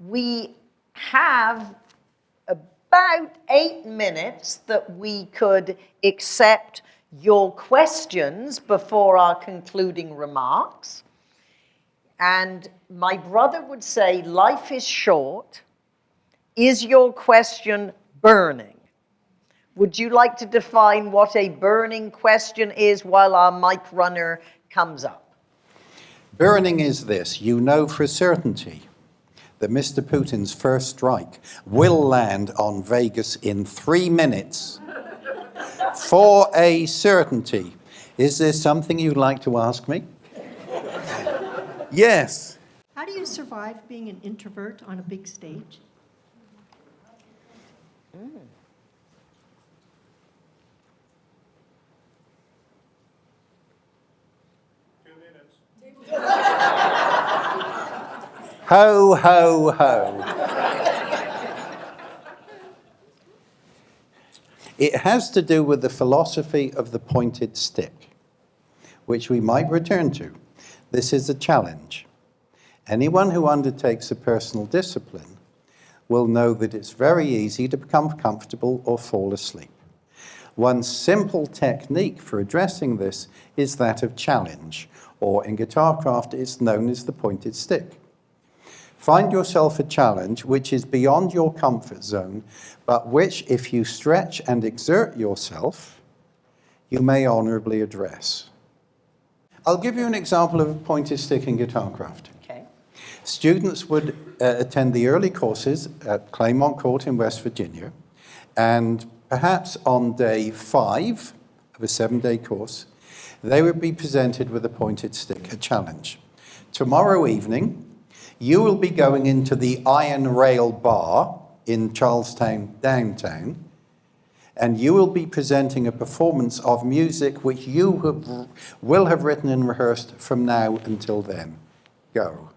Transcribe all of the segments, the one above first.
we have about eight minutes that we could accept your questions before our concluding remarks. And my brother would say, life is short. Is your question burning? Would you like to define what a burning question is while our mic runner comes up? Burning is this. You know for certainty that Mr. Putin's first strike will land on Vegas in three minutes. for a certainty. Is there something you'd like to ask me? yes. How do you survive being an introvert on a big stage? Mm. Ho, ho, ho. it has to do with the philosophy of the pointed stick, which we might return to. This is a challenge. Anyone who undertakes a personal discipline will know that it's very easy to become comfortable or fall asleep. One simple technique for addressing this is that of challenge, or in guitar craft it's known as the pointed stick. Find yourself a challenge which is beyond your comfort zone, but which, if you stretch and exert yourself, you may honorably address. I'll give you an example of a pointed stick in guitarcraft. Okay. Students would uh, attend the early courses at Claymont Court in West Virginia, and perhaps on day five of a seven-day course, they would be presented with a pointed stick, a challenge. Tomorrow evening, you will be going into the Iron Rail Bar in Charles Town downtown, and you will be presenting a performance of music which you have, will have written and rehearsed from now until then. Go.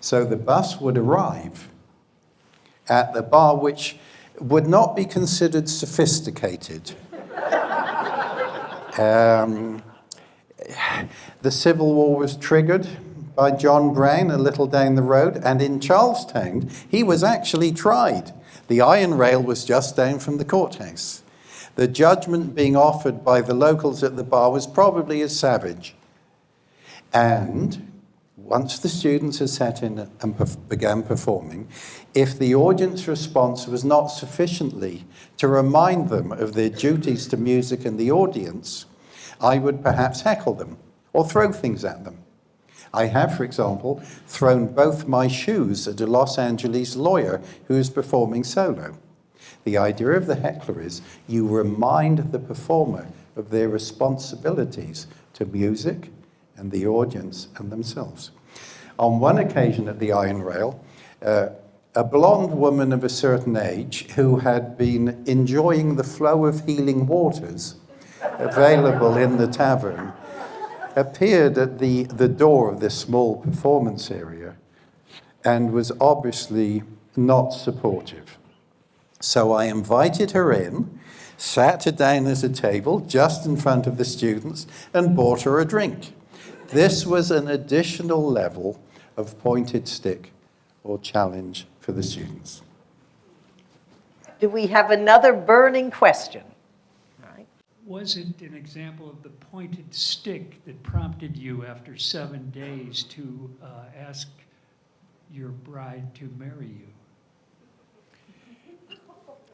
So the bus would arrive at the bar which would not be considered sophisticated. um, the Civil War was triggered by John Brown a little down the road, and in Charles Town, he was actually tried. The iron rail was just down from the courthouse. The judgment being offered by the locals at the bar was probably as savage. And once the students had sat in and began performing, if the audience response was not sufficiently to remind them of their duties to music and the audience, I would perhaps heckle them or throw things at them. I have, for example, thrown both my shoes at a Los Angeles lawyer who is performing solo. The idea of the heckler is you remind the performer of their responsibilities to music and the audience and themselves. On one occasion at the Iron Rail, uh, a blonde woman of a certain age who had been enjoying the flow of healing waters available in the tavern appeared at the, the door of this small performance area and was obviously not supportive. So I invited her in, sat her down at a table just in front of the students and bought her a drink. This was an additional level of pointed stick or challenge for the students. Do we have another burning question? Was it an example of the pointed stick that prompted you after seven days to uh, ask your bride to marry you?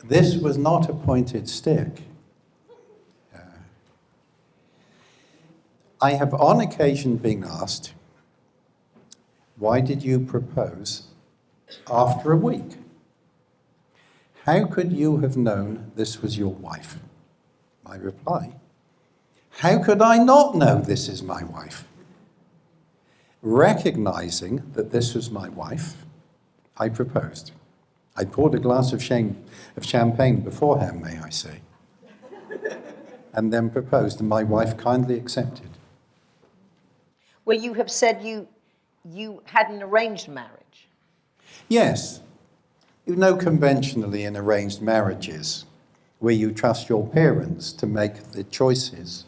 This was not a pointed stick. Uh, I have on occasion been asked, why did you propose after a week? How could you have known this was your wife? I reply, how could I not know this is my wife? Recognizing that this was my wife, I proposed. I poured a glass of, shame, of champagne beforehand, may I say, and then proposed, and my wife kindly accepted. Well, you have said you, you had an arranged marriage. Yes. You know, conventionally in arranged marriages, where you trust your parents to make the choices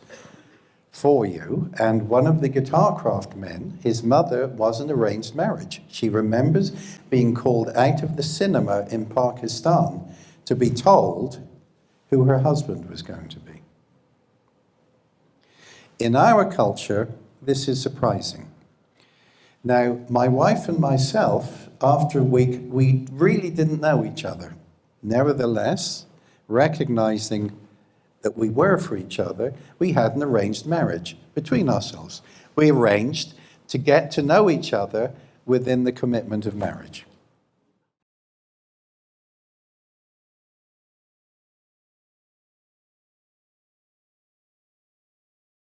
for you. And one of the guitar craft men, his mother was an arranged marriage. She remembers being called out of the cinema in Pakistan to be told who her husband was going to be. In our culture, this is surprising. Now, my wife and myself, after a week, we really didn't know each other. Nevertheless, recognizing that we were for each other, we had an arranged marriage between ourselves. We arranged to get to know each other within the commitment of marriage.